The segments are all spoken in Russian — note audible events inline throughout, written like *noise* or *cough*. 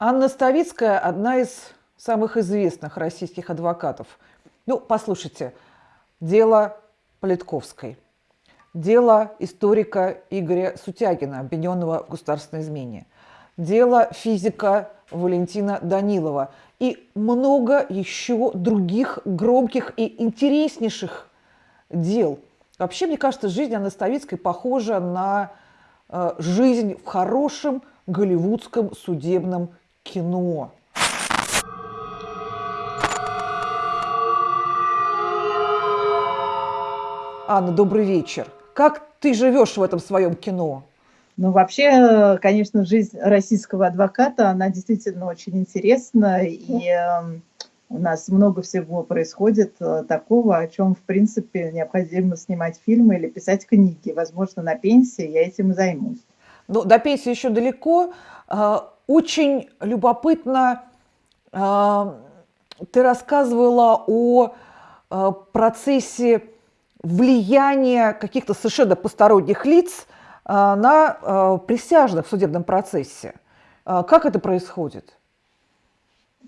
Анна Ставицкая – одна из самых известных российских адвокатов. Ну, послушайте, дело Политковской, дело историка Игоря Сутягина, обвиненного в государственной измене, дело физика Валентина Данилова и много еще других громких и интереснейших дел. Вообще, мне кажется, жизнь Анны Ставицкой похожа на э, жизнь в хорошем голливудском судебном кино. Анна, добрый вечер. Как ты живешь в этом своем кино? Ну, вообще, конечно, жизнь российского адвоката, она действительно очень интересна, и э, у нас много всего происходит э, такого, о чем, в принципе, необходимо снимать фильмы или писать книги. Возможно, на пенсии я этим и займусь. Ну, до пенсии еще далеко. А, очень любопытно, а, ты рассказывала о а, процессе влияния каких-то совершенно посторонних лиц на присяжных в судебном процессе. Как это происходит?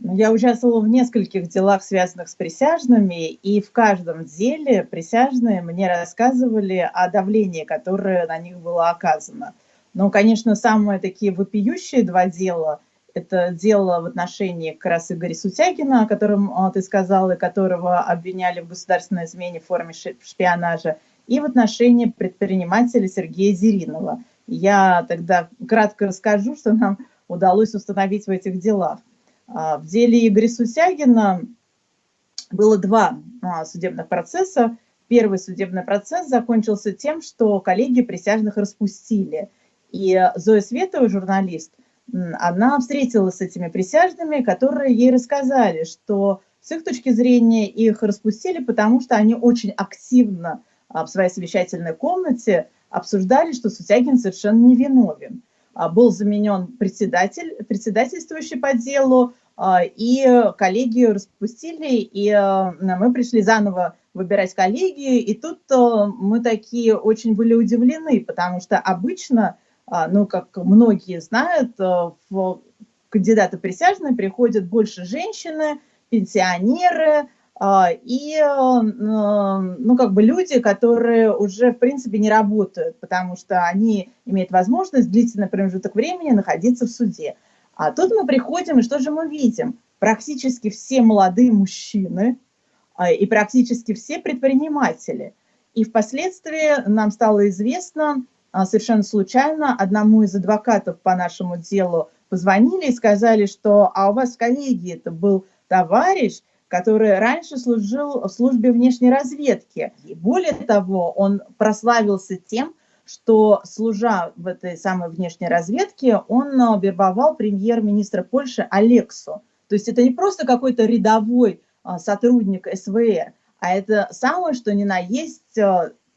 Ну, я участвовала в нескольких делах, связанных с присяжными, и в каждом деле присяжные мне рассказывали о давлении, которое на них было оказано. Но, конечно, самые такие вопиющие два дела – это дело в отношении как раз Игоря Сутягина, о котором а, ты сказал, и которого обвиняли в государственной измене в форме шпионажа, и в отношении предпринимателя Сергея Зеринова. Я тогда кратко расскажу, что нам удалось установить в этих делах. А, в деле Игоря Сутягина было два а, судебных процесса. Первый судебный процесс закончился тем, что коллеги присяжных распустили – и Зоя Светова, журналист, она встретилась с этими присяжными, которые ей рассказали, что с их точки зрения их распустили, потому что они очень активно а, в своей совещательной комнате обсуждали, что Сутягин совершенно невиновен. А, был заменен председатель, председательствующий по делу, а, и коллегию распустили, и мы пришли заново выбирать коллегию, и тут мы такие очень были удивлены, потому что обычно ну, как многие знают, э, в кандидаты присяжные приходят больше женщины, пенсионеры а, и, э, ну, как бы люди, которые уже, в принципе, не работают, потому что они имеют возможность длительный промежуток времени находиться в суде. А тут мы приходим, и что же мы видим? Практически все молодые мужчины а, и практически все предприниматели. И впоследствии нам стало известно, а, совершенно случайно одному из адвокатов по нашему делу позвонили и сказали, что а у вас коллеги это был товарищ, который раньше служил в службе внешней разведки. И более того, он прославился тем, что, служа в этой самой внешней разведке, он а, вербовал премьер-министра Польши Алексу. То есть это не просто какой-то рядовой а, сотрудник СВР, а это самое, что ни на есть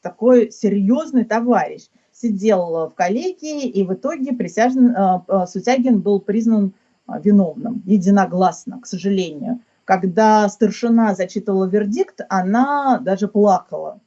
такой серьезный товарищ сидел в коллегии, и в итоге присяжен, э, э, Сутягин был признан э, виновным, единогласно, к сожалению. Когда старшина зачитывала вердикт, она даже плакала.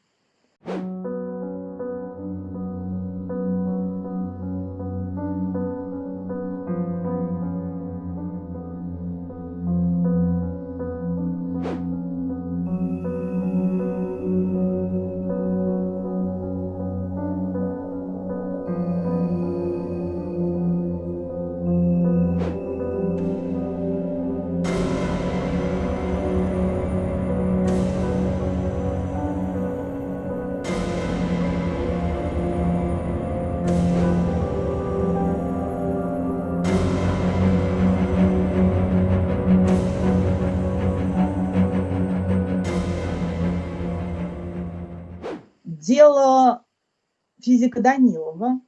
Дело физика Данилова,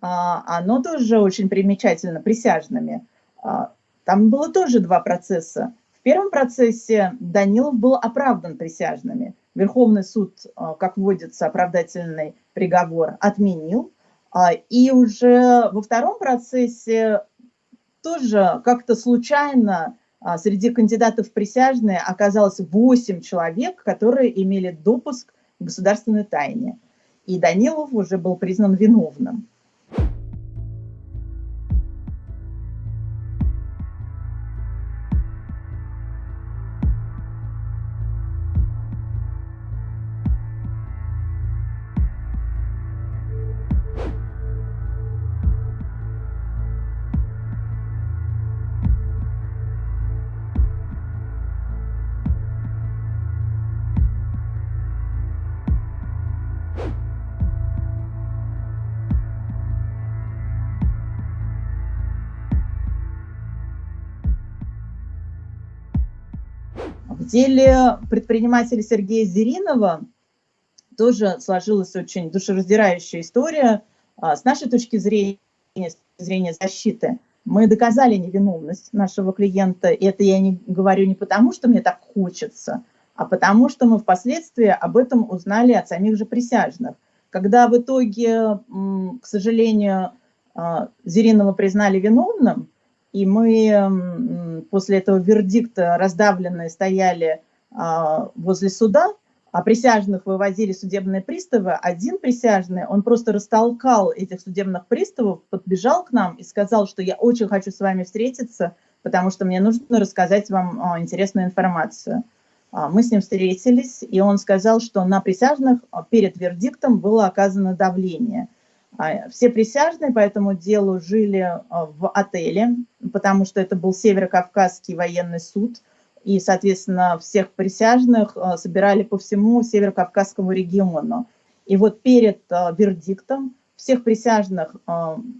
а, оно тоже очень примечательно присяжными. А, там было тоже два процесса. В первом процессе Данилов был оправдан присяжными. Верховный суд, а, как вводится оправдательный приговор, отменил. И уже во втором процессе тоже как-то случайно среди кандидатов присяжные оказалось 8 человек, которые имели допуск государственной тайне. И Данилов уже был признан виновным. Деле предпринимателя Сергея Зеринова тоже сложилась очень душераздирающая история. А, с нашей точки зрения, с точки зрения защиты, мы доказали невиновность нашего клиента. И это я не говорю не потому, что мне так хочется, а потому что мы впоследствии об этом узнали от самих же присяжных. Когда в итоге, к сожалению, а, Зеринова признали виновным, и мы после этого вердикта раздавленные стояли а, возле суда, а присяжных вывозили судебные приставы, один присяжный, он просто растолкал этих судебных приставов, подбежал к нам и сказал, что я очень хочу с вами встретиться, потому что мне нужно рассказать вам а, интересную информацию. Мы с ним встретились, и он сказал, что на присяжных перед вердиктом было оказано давление – а, все присяжные по этому делу жили а, в отеле, потому что это был Северо-Кавказский военный суд, и, соответственно, всех присяжных а, собирали по всему Северо-Кавказскому региону. И вот перед вердиктом всех присяжных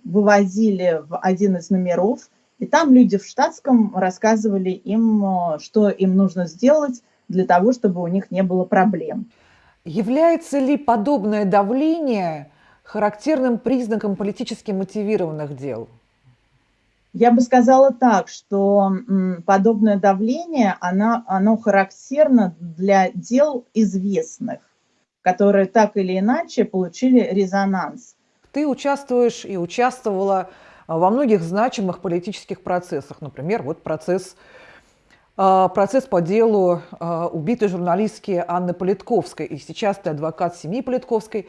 вывозили в один из номеров, и там люди в штатском рассказывали им, что им нужно сделать для того, чтобы у них не было проблем. Является ли подобное давление характерным признаком политически мотивированных дел? Я бы сказала так, что подобное давление, оно, оно характерно для дел известных, которые так или иначе получили резонанс. Ты участвуешь и участвовала а, во многих значимых политических процессах. Например, вот процесс, а, процесс по делу а, убитой журналистки Анны Политковской. И сейчас ты адвокат семьи Политковской.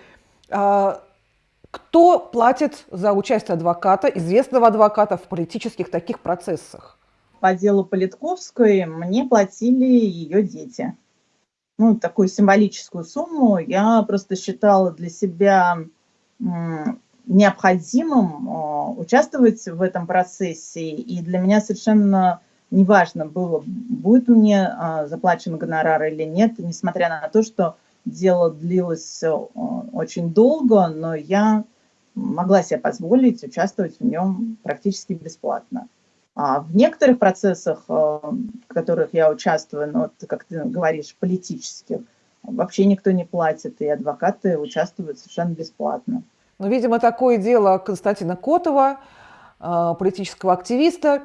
Кто платит за участие адвоката, известного адвоката в политических таких процессах? По делу Политковской мне платили ее дети. Ну, такую символическую сумму я просто считала для себя необходимым а, участвовать в этом процессе. И для меня совершенно неважно было, будет мне а, заплачен гонорар или нет, несмотря на то, что дело длилось э, очень долго, но я могла себе позволить участвовать в нем практически бесплатно. А в некоторых процессах, э, в которых я участвую, ну, вот, как ты говоришь, политических, вообще никто не платит, и адвокаты участвуют совершенно бесплатно. Ну, видимо, такое дело Константина Котова, э, политического активиста.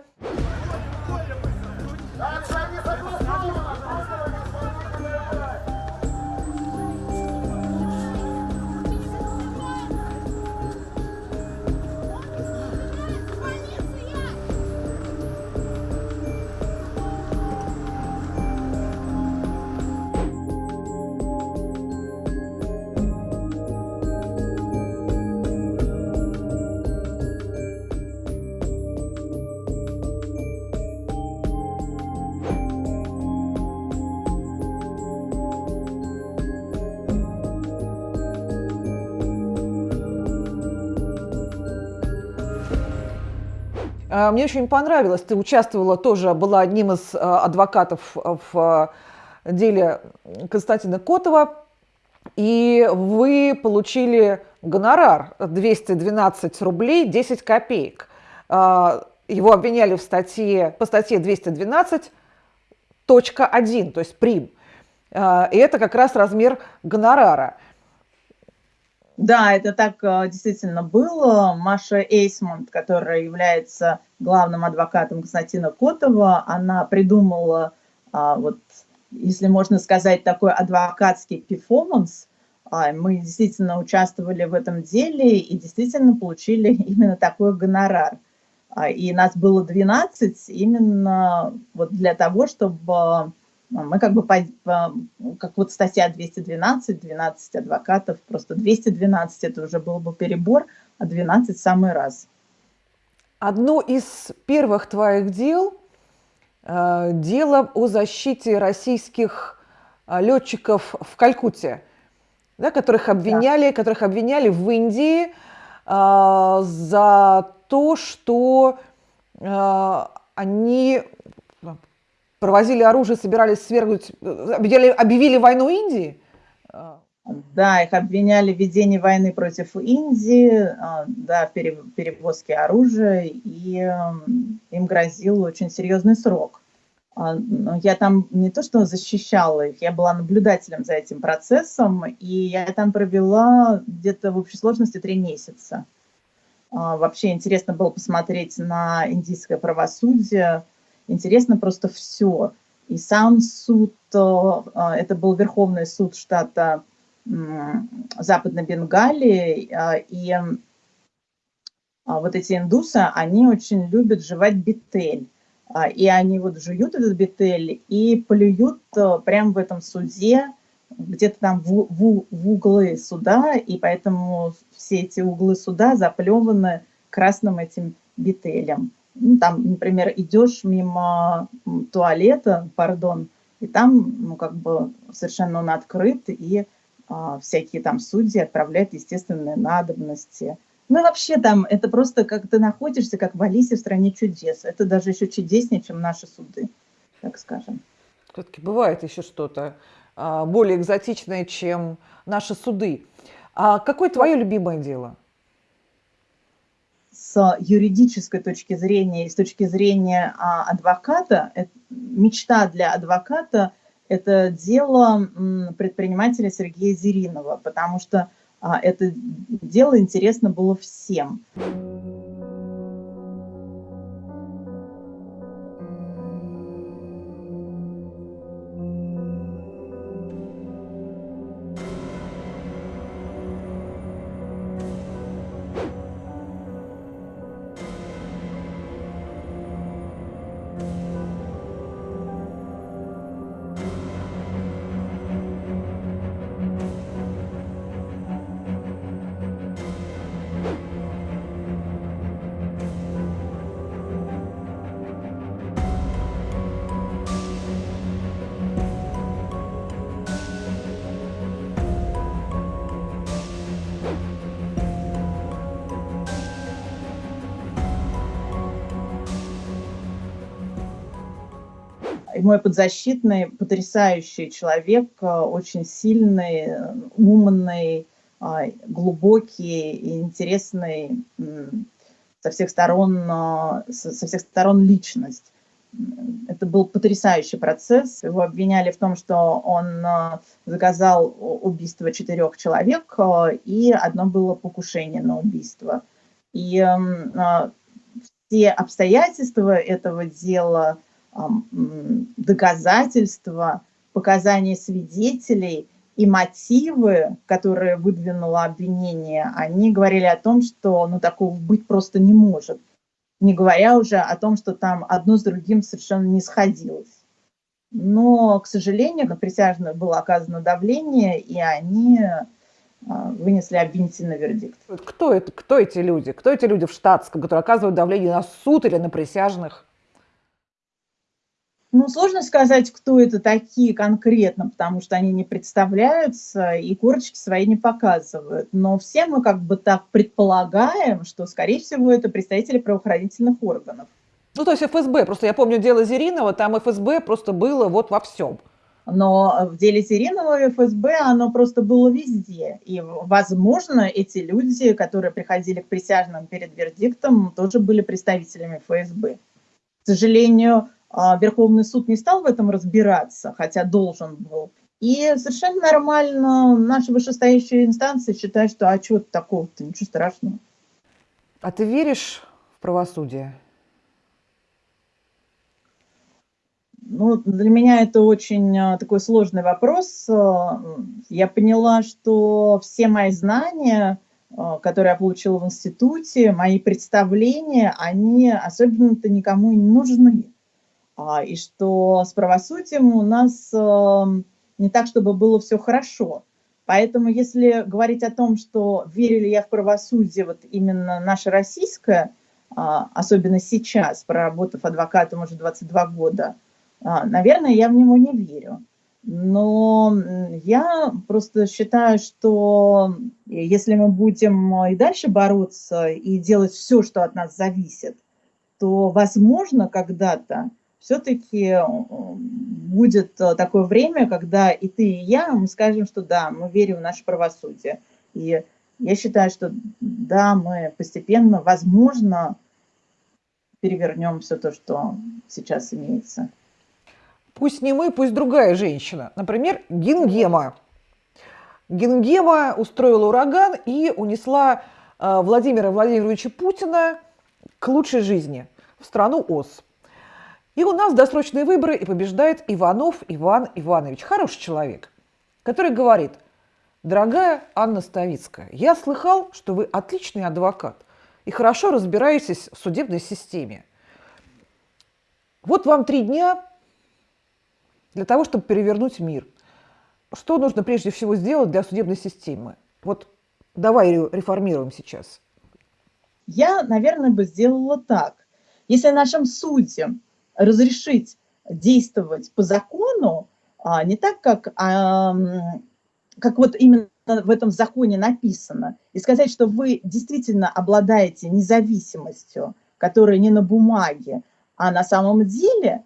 Мне очень понравилось, ты участвовала тоже, была одним из а, адвокатов в а, деле Константина Котова, и вы получили гонорар 212 рублей 10 копеек. Его обвиняли в статье, по статье 212.1, то есть прим. И это как раз размер гонорара. Да, это так э, действительно было. Маша Эйсмонт, которая является главным адвокатом Константина Котова, она придумала, а, вот, если можно сказать, такой адвокатский перформанс. А, мы действительно участвовали в этом деле и действительно получили *laughs* именно такой гонорар. А, и нас было 12 именно вот для того, чтобы мы как бы, по, как вот статья 212, 12 адвокатов, просто 212 это уже был бы перебор, а 12 самый раз. Одно из первых твоих дел э, – дело о защите российских э, летчиков в Калькутте, да, которых, обвиняли, да. которых обвиняли в Индии э, за то, что э, они провозили оружие, собирались свергнуть, объявили, объявили войну Индии? Да, их обвиняли в ведении войны против Индии, а, да, перевозке оружия, и им грозил очень серьезный срок. А, я там не то что защищала их, я была наблюдателем за этим процессом, и я там провела где-то в общей сложности три месяца. А, вообще интересно было посмотреть на индийское правосудие, интересно просто все. И сам суд, а, это был Верховный суд штата Западной Бенгалии, и вот эти индусы, они очень любят жевать бетель. А, и они вот жуют этот бетель и плюют э, прямо в этом суде, где-то там в, в, в углы суда, и поэтому все эти углы суда заплеваны красным этим бетелем. Ну, там, например, идешь мимо туалета, пардон, и там, ну, как бы совершенно он открыт, и а, всякие там судьи отправляют естественные надобности – ну вообще там, это просто как ты находишься, как в Алисе в стране чудес. Это даже еще чудеснее, чем наши суды, так скажем. Все-таки бывает еще что-то а, более экзотичное, чем наши суды. А какое твое любимое дело? С юридической точки зрения и с точки зрения а, адвоката, мечта для адвоката – это дело предпринимателя Сергея Зеринова, потому что а, это дело интересно было всем. И мой подзащитный потрясающий человек, э, очень сильный, умный, а, глубокий и интересный со всех сторон, э, со всех сторон личность. Это был потрясающий процесс. Его обвиняли в том, что он э, заказал убийство четырех человек, и одно было покушение на убийство. И все обстоятельства этого дела – доказательства, показания свидетелей и мотивы, которые выдвинуло обвинение, они говорили о том, что ну, такого быть просто не может. Не говоря уже о том, что там одно с другим совершенно не сходилось. Но, к сожалению, на присяжных было оказано давление, и они а, вынесли обвинительный вердикт. Кто, это, кто эти люди? Кто эти люди в штатском, которые оказывают давление на суд или на присяжных? Ну, сложно сказать, кто это такие конкретно, потому что они не представляются и корочки свои не показывают. Но все мы как бы так предполагаем, что, скорее всего, это представители правоохранительных органов. Ну, то есть ФСБ. Просто я помню дело Зеринова, там ФСБ просто было вот во всем. Но в деле Зеринова и ФСБ оно просто было везде. И, возможно, эти люди, которые приходили к присяжным перед вердиктом, тоже были представителями ФСБ. К сожалению, Верховный суд не стал в этом разбираться, хотя должен был. И совершенно нормально наши вышестоящие инстанции считают, что а что такого-то, ничего страшного. А ты веришь в правосудие? Ну, для меня это очень а, такой сложный вопрос. А, я поняла, что все мои знания, которые я получила в институте, мои представления, они особенно-то никому не нужны. А, и что с правосудием у нас эм, не так, чтобы было все хорошо. Поэтому если говорить о том, что верили я в правосудие, вот именно наше российское, а, особенно сейчас, проработав адвокатом уже 22 года, а, наверное, я в него не верю. Но я просто считаю, что если мы будем и дальше бороться и делать все, что от нас зависит, то, возможно, когда-то все-таки э, будет э, такое время, когда и ты, и я, мы скажем, что да, мы верим в наше правосудие. И я считаю, что да, мы постепенно, возможно, перевернем все то, что сейчас имеется. Пусть не мы, пусть другая женщина. Например, Гингема. Гингема устроила ураган и унесла э, Владимира Владимировича Путина к лучшей жизни в страну ОС. И у нас досрочные выборы, и побеждает Иванов Иван Иванович. Хороший человек, который говорит, дорогая Анна Ставицкая, я слыхал, что вы отличный адвокат и хорошо разбираетесь в судебной системе. Вот вам три дня для того, чтобы перевернуть мир. Что нужно прежде всего сделать для судебной системы? Вот давай реформируем сейчас. Я, наверное, бы сделала так. Если нашим судьям разрешить действовать по закону, а, не так, как, а, как вот именно в этом законе написано, и сказать, что вы действительно обладаете независимостью, которая не на бумаге, а на самом деле,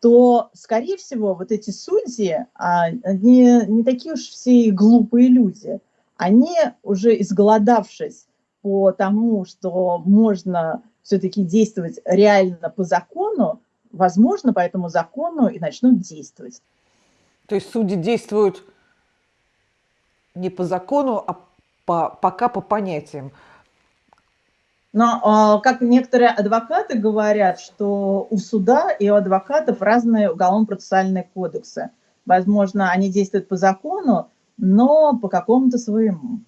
то, скорее всего, вот эти судьи, а, они не такие уж все глупые люди. Они уже изголодавшись по тому, что можно все-таки действовать реально по закону, возможно, по этому закону и начнут действовать. То есть судьи действуют не по закону, а по, пока по понятиям. Но, а, как некоторые адвокаты говорят, что у суда и у адвокатов разные уголовно-процессуальные кодексы. Возможно, они действуют по закону, но по какому-то своему,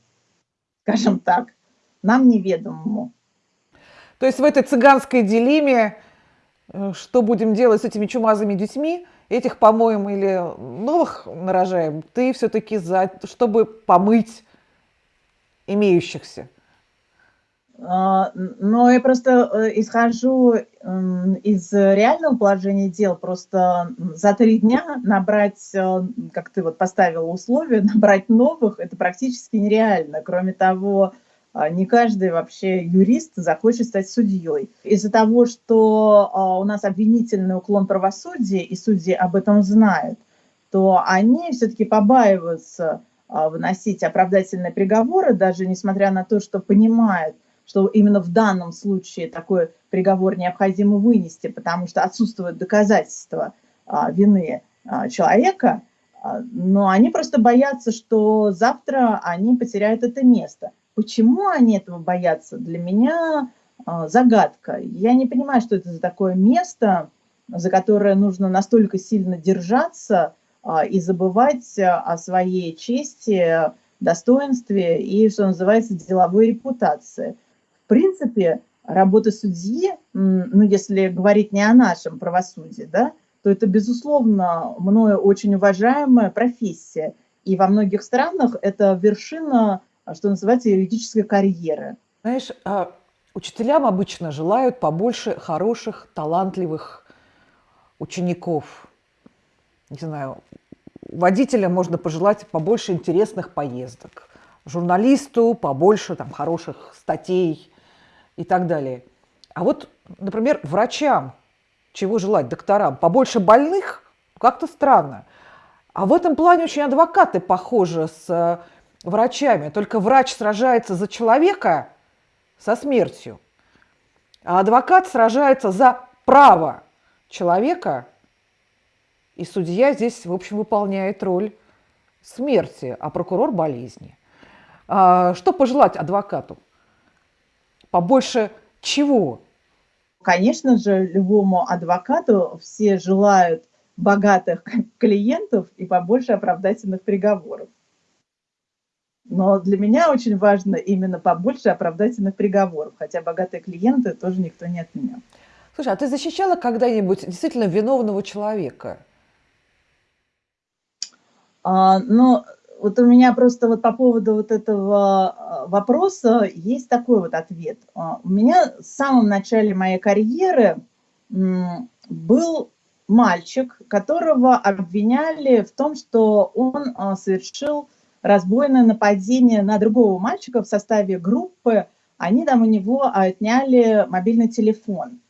скажем так, нам неведомому. То есть в этой цыганской дилемме что будем делать с этими чумазыми детьми, этих помоем или новых нарожаем, ты все-таки за, чтобы помыть имеющихся. А, но я просто э, исхожу из реального положения дел. Просто за три дня набрать, э, как ты вот поставила условия, *laughs* набрать новых, это практически нереально. Кроме того, не каждый вообще юрист захочет стать судьей. Из-за того, что а, у нас обвинительный уклон правосудия, и судьи об этом знают, то они все-таки побаиваются а, выносить оправдательные приговоры, даже несмотря на то, что понимают, что именно в данном случае такой приговор необходимо вынести, потому что отсутствуют доказательства вины человека, но они просто боятся, что завтра они потеряют это место. Почему они этого боятся, для меня а, загадка. Я не понимаю, что это за такое место, за которое нужно настолько сильно держаться а, и забывать о своей чести, достоинстве и, что называется, деловой репутации. В принципе, работа судьи, ну, если говорить не о нашем правосудии, да, то это, безусловно, мною очень уважаемая профессия. И во многих странах это вершина а что называется, юридической карьеры. Знаешь, а, учителям обычно желают побольше хороших, талантливых учеников. Не знаю, водителям можно пожелать побольше интересных поездок, журналисту побольше там, хороших статей и так далее. А вот, например, врачам чего желать, докторам? Побольше больных? Как-то странно. А в этом плане очень адвокаты похожи с врачами, только врач сражается за человека со смертью, а адвокат сражается за право человека, и судья здесь, в общем, выполняет роль смерти, а прокурор – болезни. А что пожелать адвокату? Побольше чего? Конечно же, любому адвокату все желают богатых *laughs* клиентов и побольше оправдательных приговоров. Но для меня очень важно именно побольше оправдательных приговоров, хотя богатые клиенты тоже никто не отменял. Слушай, а ты защищала когда-нибудь действительно виновного человека? А, ну, вот у меня просто вот по поводу вот этого а, вопроса есть такой вот ответ. А, у меня в самом начале моей карьеры был мальчик, которого обвиняли в том, что он а, совершил разбойное нападение на другого мальчика в составе группы, они там у него отняли мобильный телефон.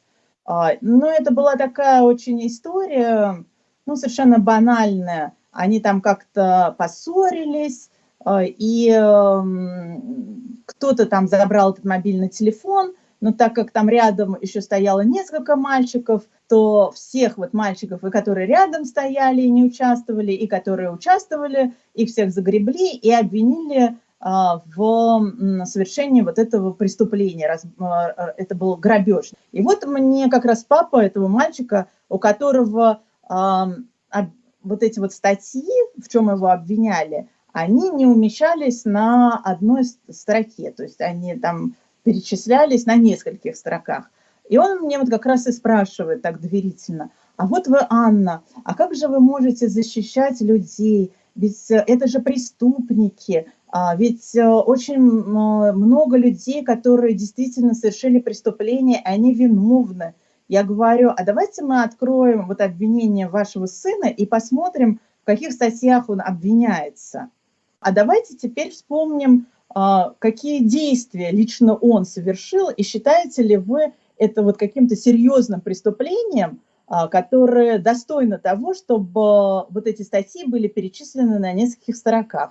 А, но это была такая очень история, ну, совершенно банальная. Они там как-то поссорились, а, и кто-то там забрал этот мобильный телефон, но так как там рядом еще стояло несколько мальчиков, то всех вот мальчиков, и которые рядом стояли и не участвовали, и которые участвовали, их всех загребли и обвинили а, в совершении вот этого преступления. А, это был грабеж. И вот мне как раз папа этого мальчика, у которого вот эти вот статьи, в чем его обвиняли, они не умещались на одной строке, то есть они там перечислялись на нескольких строках. И он мне вот как раз и спрашивает так доверительно, а вот вы, Анна, а как же вы можете защищать людей? Ведь э, это же преступники, а ведь э, очень много людей, которые действительно совершили преступление, они виновны. Я говорю, а давайте мы откроем вот обвинение вашего сына и посмотрим, в каких статьях он обвиняется. А давайте теперь вспомним, какие действия лично он совершил, и считаете ли вы это вот каким-то серьезным преступлением, а, которое достойно того, чтобы вот эти статьи были перечислены на нескольких строках.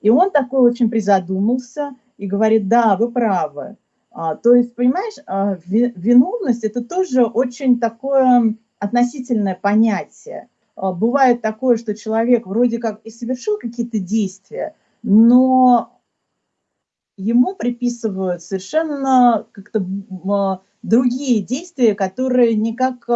И он такой очень призадумался и говорит, да, вы правы. А, то есть, понимаешь, а, виновность – это тоже очень такое относительное понятие. А, бывает такое, что человек вроде как и совершил какие-то действия, но ему приписывают совершенно как-то другие действия, которые никак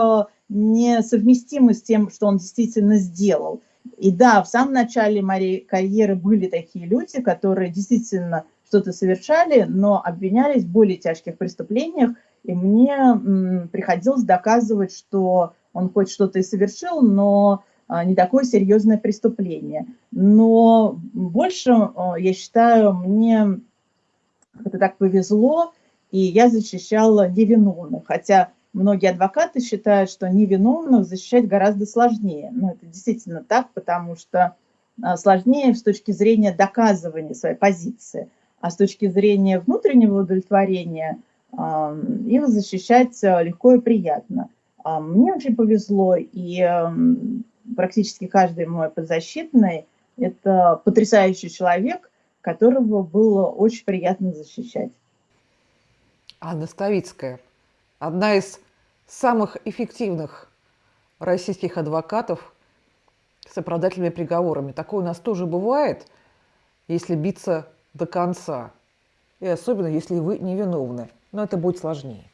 не совместимы с тем, что он действительно сделал. И да, в самом начале моей карьеры были такие люди, которые действительно что-то совершали, но обвинялись в более тяжких преступлениях, и мне приходилось доказывать, что он хоть что-то и совершил, но а, не такое серьезное преступление. Но больше, а, я считаю, мне это так повезло, и я защищала невиновных. Хотя многие адвокаты считают, что невиновных защищать гораздо сложнее. Но это действительно так, потому что а, сложнее с точки зрения доказывания своей позиции а с точки зрения внутреннего удовлетворения их защищать э, легко и приятно. Мне очень повезло, и практически каждый мой подзащитный – это потрясающий человек, которого было очень приятно защищать. Анна Ставицкая – одна из самых эффективных российских адвокатов с оправдательными приговорами. Такое у нас тоже бывает, если биться до конца. И особенно, если вы невиновны. Но это будет сложнее.